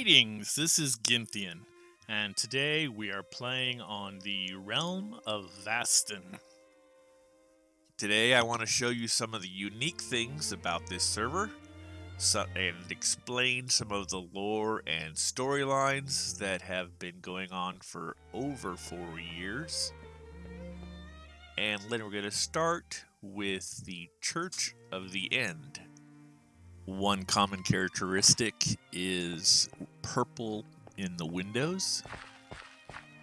Greetings, this is Ginthian, and today we are playing on the Realm of Vastin. Today I want to show you some of the unique things about this server so, and explain some of the lore and storylines that have been going on for over four years. And then we're going to start with the Church of the End. One common characteristic is purple in the windows.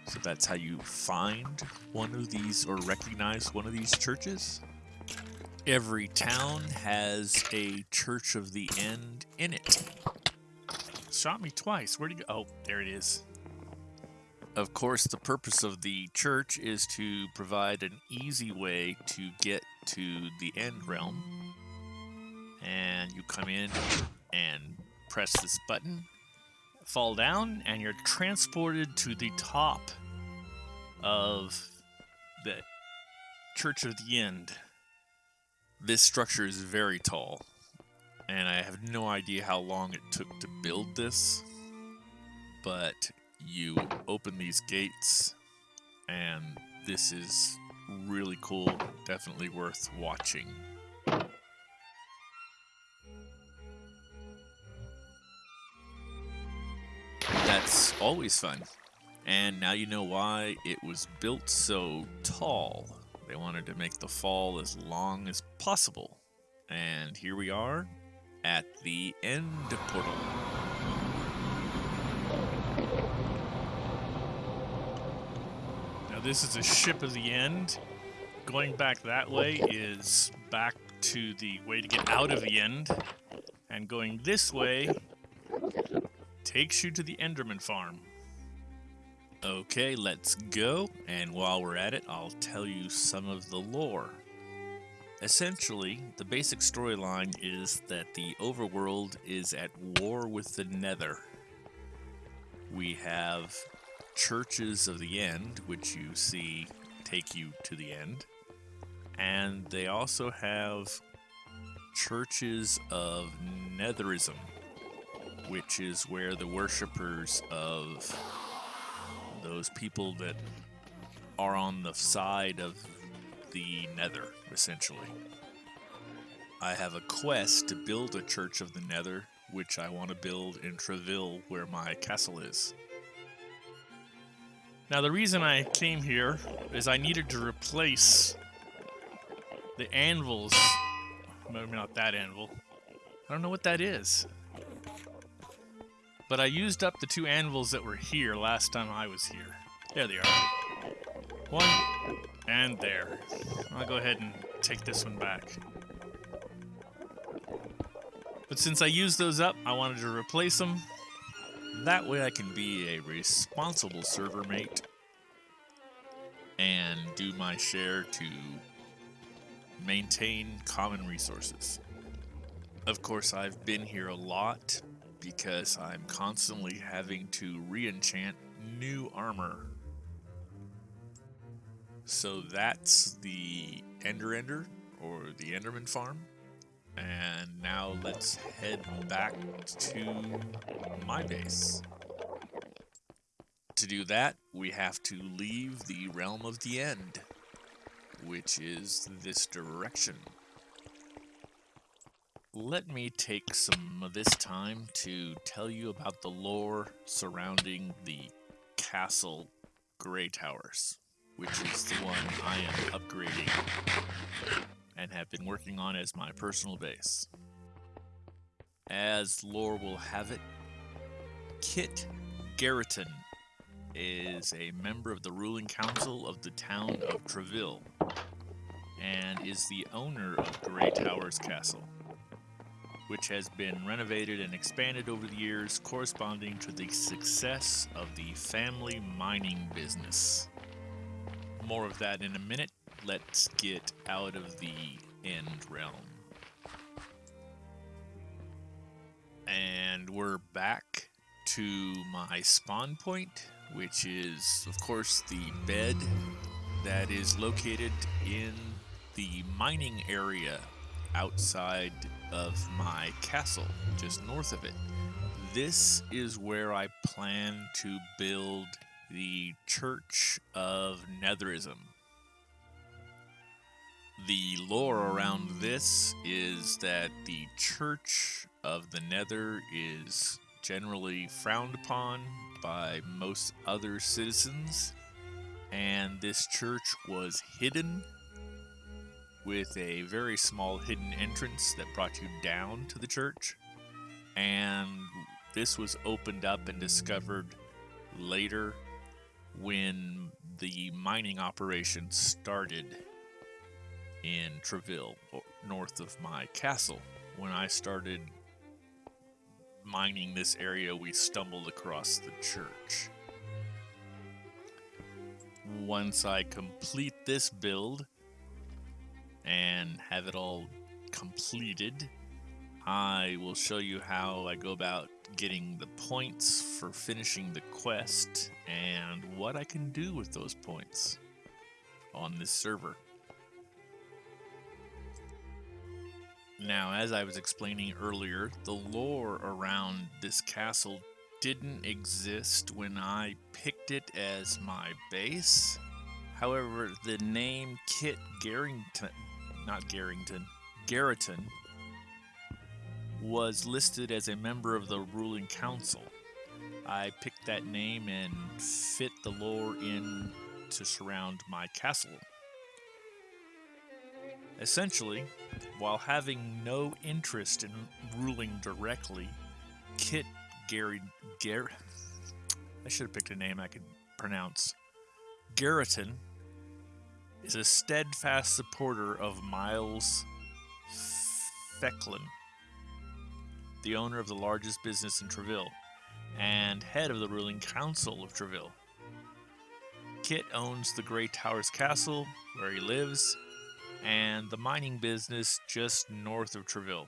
So that's how you find one of these or recognize one of these churches. Every town has a Church of the End in it. Shot me twice. Where'd you go? Oh, there it is. Of course, the purpose of the church is to provide an easy way to get to the end realm. And you come in and press this button, fall down, and you're transported to the top of the Church of the End. This structure is very tall, and I have no idea how long it took to build this, but you open these gates, and this is really cool, definitely worth watching. Always fun. And now you know why it was built so tall. They wanted to make the fall as long as possible. And here we are at the end portal. Now this is a ship of the end. Going back that way is back to the way to get out of the end. And going this way takes you to the Enderman farm. Okay, let's go. And while we're at it, I'll tell you some of the lore. Essentially, the basic storyline is that the overworld is at war with the nether. We have churches of the end, which you see take you to the end. And they also have churches of netherism, which is where the worshippers of those people that are on the side of the nether, essentially. I have a quest to build a Church of the Nether, which I want to build in Treville, where my castle is. Now, the reason I came here is I needed to replace the anvils. Maybe not that anvil. I don't know what that is. But I used up the two anvils that were here last time I was here. There they are. One, and there. I'll go ahead and take this one back. But since I used those up, I wanted to replace them. That way I can be a responsible server mate and do my share to maintain common resources. Of course, I've been here a lot because I'm constantly having to re-enchant new armor. So that's the Ender Ender, or the Enderman farm. And now let's head back to my base. To do that, we have to leave the Realm of the End, which is this direction. Let me take some of this time to tell you about the lore surrounding the Castle Grey Towers, which is the one I am upgrading and have been working on as my personal base. As lore will have it, Kit Garriton is a member of the ruling council of the town of Treville and is the owner of Grey Towers Castle which has been renovated and expanded over the years, corresponding to the success of the family mining business. More of that in a minute. Let's get out of the end realm. And we're back to my spawn point, which is, of course, the bed that is located in the mining area outside of my castle, just north of it. this is where I plan to build the Church of Netherism. The lore around this is that the Church of the Nether is generally frowned upon by most other citizens, and this church was hidden with a very small hidden entrance that brought you down to the church. And this was opened up and discovered later when the mining operation started in Treville, north of my castle. When I started mining this area, we stumbled across the church. Once I complete this build and have it all completed, I will show you how I go about getting the points for finishing the quest and what I can do with those points on this server. Now, as I was explaining earlier, the lore around this castle didn't exist when I picked it as my base. However, the name Kit Garrington, not Garrington, Garriton, was listed as a member of the ruling council. I picked that name and fit the lore in to surround my castle. Essentially, while having no interest in ruling directly, Kit Gary Gar I should have picked a name I could pronounce. Garriton is a steadfast supporter of Miles Fecklin, the owner of the largest business in Treville and head of the ruling council of Treville. Kit owns the Grey Towers Castle, where he lives, and the mining business just north of Treville.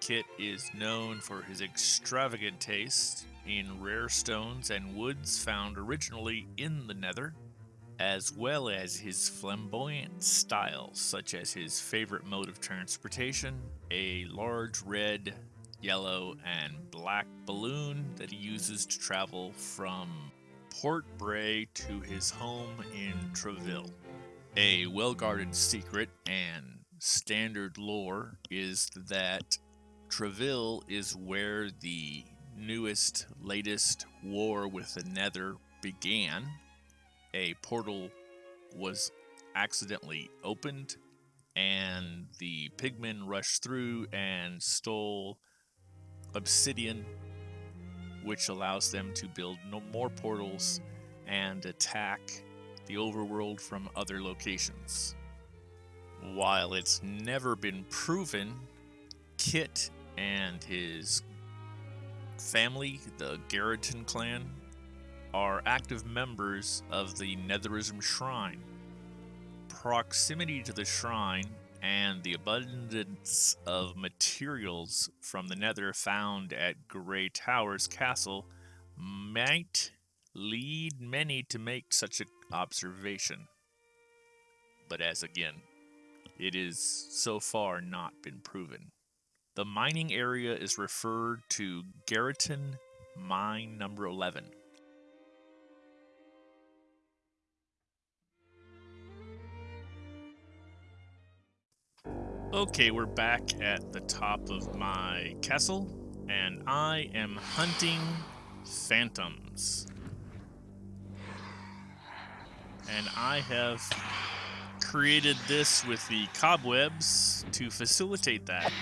Kit is known for his extravagant taste in rare stones and woods found originally in the Nether, as well as his flamboyant style, such as his favorite mode of transportation, a large red, yellow, and black balloon that he uses to travel from Port Bray to his home in Treville. A well guarded secret and standard lore is that Treville is where the newest, latest war with the Nether began. A portal was accidentally opened, and the pigmen rushed through and stole obsidian, which allows them to build no more portals and attack the overworld from other locations. While it's never been proven, Kit and his family, the Garriton clan, are active members of the Netherism Shrine. Proximity to the shrine and the abundance of materials from the Nether found at Grey Towers Castle might lead many to make such an observation. But as again, it is so far not been proven. The mining area is referred to Garriton Mine Number 11. Okay, we're back at the top of my castle, and I am hunting phantoms and I have created this with the cobwebs to facilitate that.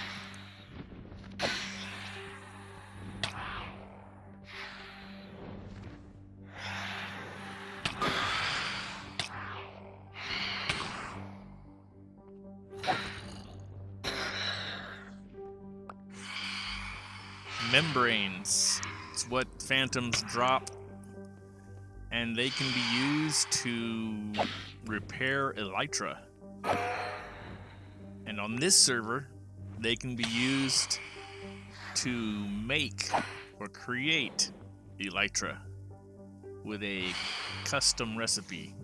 Membranes. It's what phantoms drop and they can be used to repair elytra. And on this server, they can be used to make or create elytra with a custom recipe.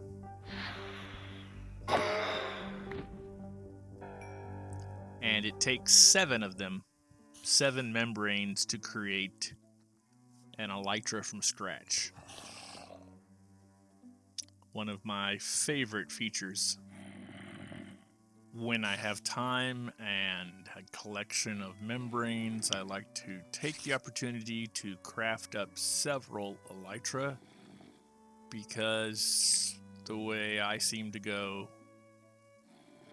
And it takes seven of them. Seven membranes to create an elytra from scratch. One of my favorite features when I have time and a collection of membranes, I like to take the opportunity to craft up several elytra because the way I seem to go,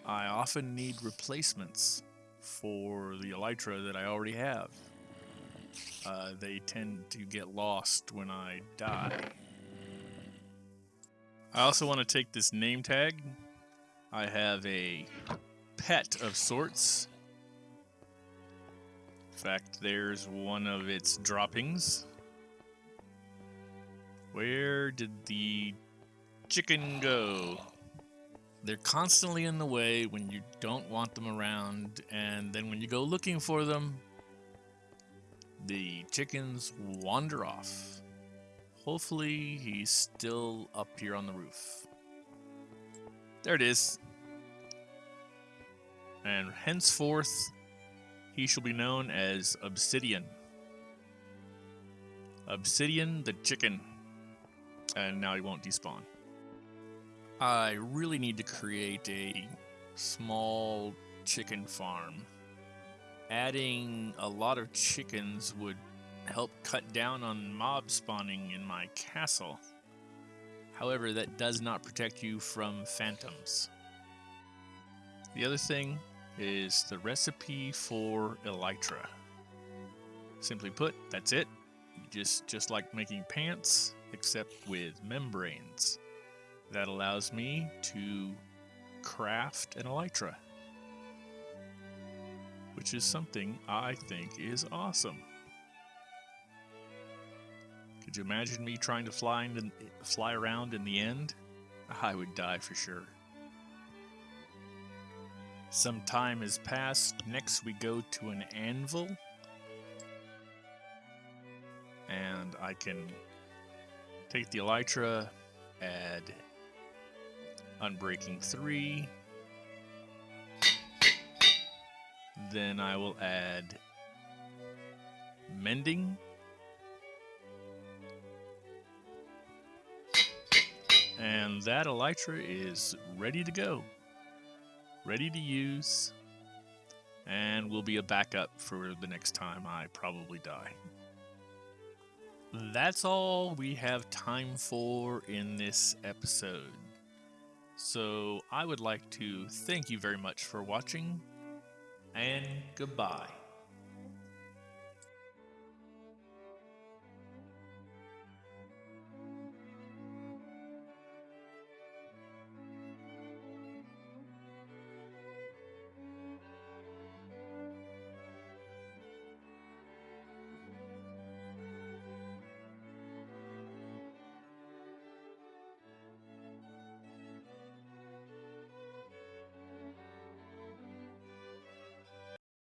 I often need replacements for the elytra that I already have. Uh, they tend to get lost when I die. I also want to take this name tag I have a pet of sorts. In fact, there's one of its droppings. Where did the chicken go? They're constantly in the way when you don't want them around, and then when you go looking for them, the chickens wander off. Hopefully, he's still up here on the roof. There it is and henceforth he shall be known as Obsidian. Obsidian the chicken. And now he won't despawn. I really need to create a small chicken farm. Adding a lot of chickens would help cut down on mob spawning in my castle. However, that does not protect you from phantoms. The other thing is the recipe for elytra. Simply put, that's it. Just just like making pants, except with membranes. That allows me to craft an elytra. Which is something I think is awesome. Could you imagine me trying to fly, in, fly around in the end? I would die for sure. Some time has passed. Next, we go to an anvil. And I can take the elytra, add Unbreaking 3. Then I will add Mending. And that elytra is ready to go ready to use, and will be a backup for the next time I probably die. That's all we have time for in this episode. So I would like to thank you very much for watching, and goodbye.